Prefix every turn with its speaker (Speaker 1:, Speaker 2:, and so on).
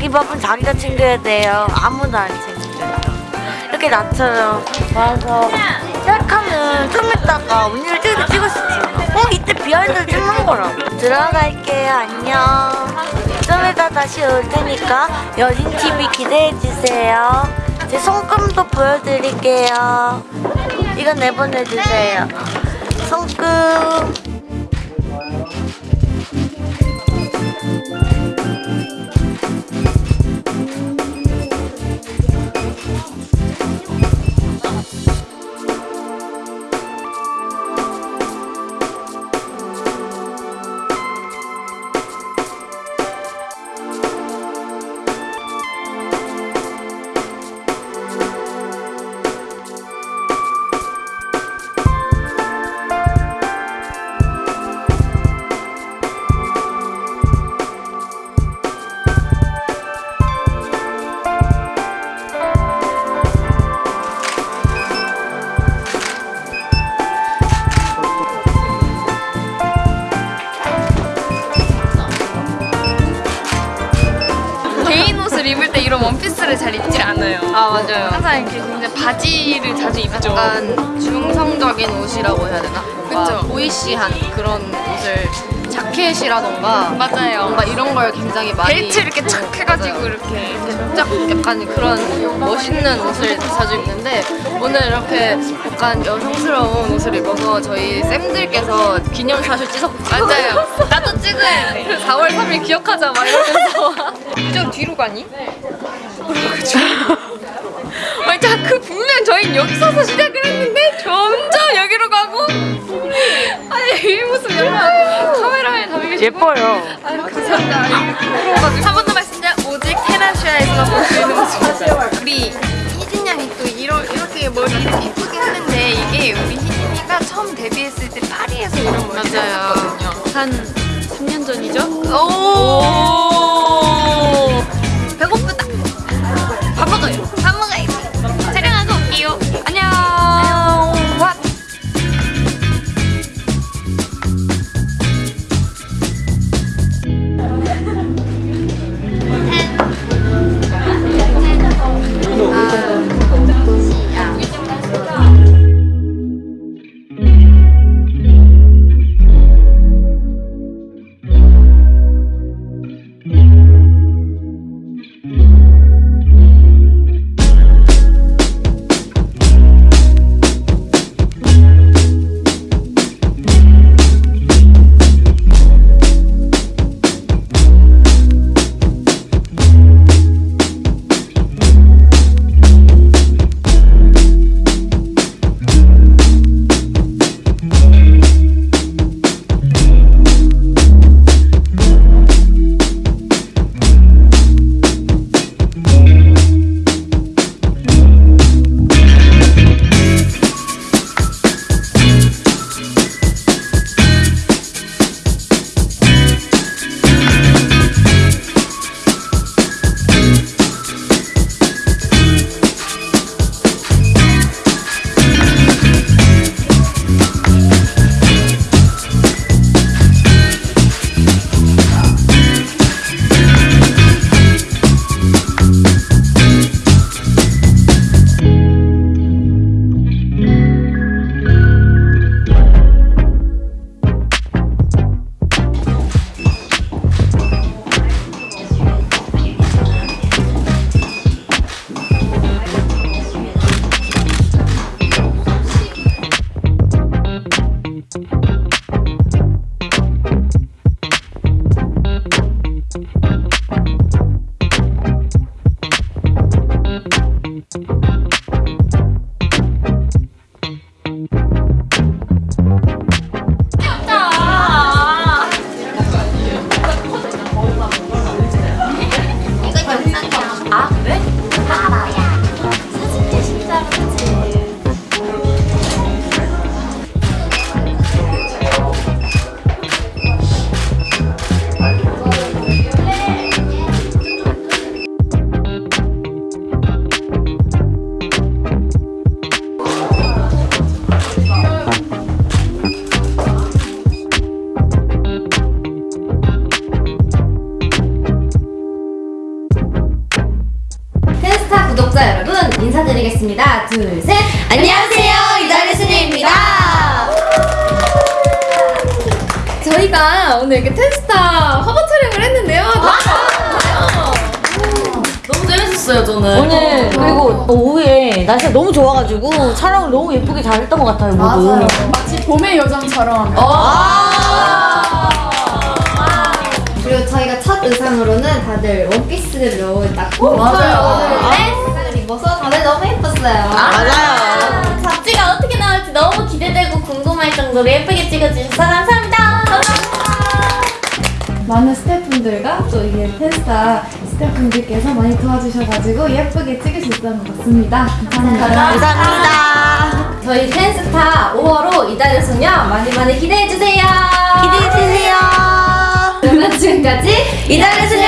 Speaker 1: 이 밥은 자기가 챙겨야 돼요. 아무도 안 챙겨줘요. 이렇게 나처럼 와서 시작하면 좀 있다가 언니를 찍을 찍었었지. 어 이때 behind 찍는 거라고. 들어갈게요. 안녕. 좀 이따 다시 올 테니까 여진 TV 기대해 주세요. 제 손금도 보여드릴게요. 이거 내보내 주세요. 손금.
Speaker 2: 이런 원피스를 잘 입질 않아요.
Speaker 3: 아 맞아요.
Speaker 2: 항상 이렇게 굉장히 바지를 자주 입죠.
Speaker 3: 약간 중성적인 옷이라고 해야 되나? 뭔가. 보이시한 그런 옷을 자켓이라던가
Speaker 2: 맞아요.
Speaker 3: 뭔가 이런 걸 굉장히 많이
Speaker 2: 벨트 이렇게 착 해가지고. 이렇게
Speaker 3: 짝 약간 그런 멋있는 옷을 자주 입는데 오늘 이렇게 약간 여성스러운 옷을 입어서 저희 쌤들께서 기념샷을 찍었
Speaker 2: 맞아요. 나도 찍어야 돼.
Speaker 3: 4월 3일 기억하자 막 이러면서
Speaker 2: 저 뒤로 가니? 아니 자그 분명 저희 여기 서서 시작 모습 약간 카메라에 싶어
Speaker 1: 예뻐요.
Speaker 2: 아유 감사합니다. 한 번 더 말씀드려 오직 테라시아에서만 볼 수 있는 모습입니다. 우리 희진 양이 또 이러, 이렇게 머리 예쁘게 하는데 이게 우리 희진이가 처음 데뷔했을 때 파리에서 이런 머리를
Speaker 3: 맞아요.
Speaker 2: 했었거든요.
Speaker 3: 한 3년 전이죠?
Speaker 2: 오! 배
Speaker 4: 둘, 셋.
Speaker 1: 안녕하세요 이달의 순이입니다.
Speaker 2: 저희가 오늘 이렇게 텐스타 화보 촬영을 했는데요.
Speaker 3: 너무 재밌었어요 저는.
Speaker 1: 오늘 그리고 오후에 날씨가 너무 좋아가지고 촬영을 너무 예쁘게 잘 했던 것 같아요 모두.
Speaker 2: 마치 봄의 요정처럼.
Speaker 4: 그리고 저희가 첫 의상으로는 다들 원피스를 딱
Speaker 2: 맞아요.
Speaker 4: 오늘 네, 입어서 다들 너무 예뻤어요.
Speaker 1: 맞아요.
Speaker 4: 잡지가 어떻게 나올지 너무 기대되고 궁금할 정도로 예쁘게 찍어주셔서 감사합니다.
Speaker 5: 많은 스태프분들과 또 이게 텐스타 스태프분들께서 많이 도와주셔가지고 예쁘게 찍을 수 있었던 것 같습니다. 감사합니다.
Speaker 1: 감사합니다.
Speaker 4: 저희 텐스타 5월호 이달의 소녀 많이 많이 기대해주세요.
Speaker 1: 기대해주세요.
Speaker 4: 그러면 지금까지
Speaker 1: 이달의 순이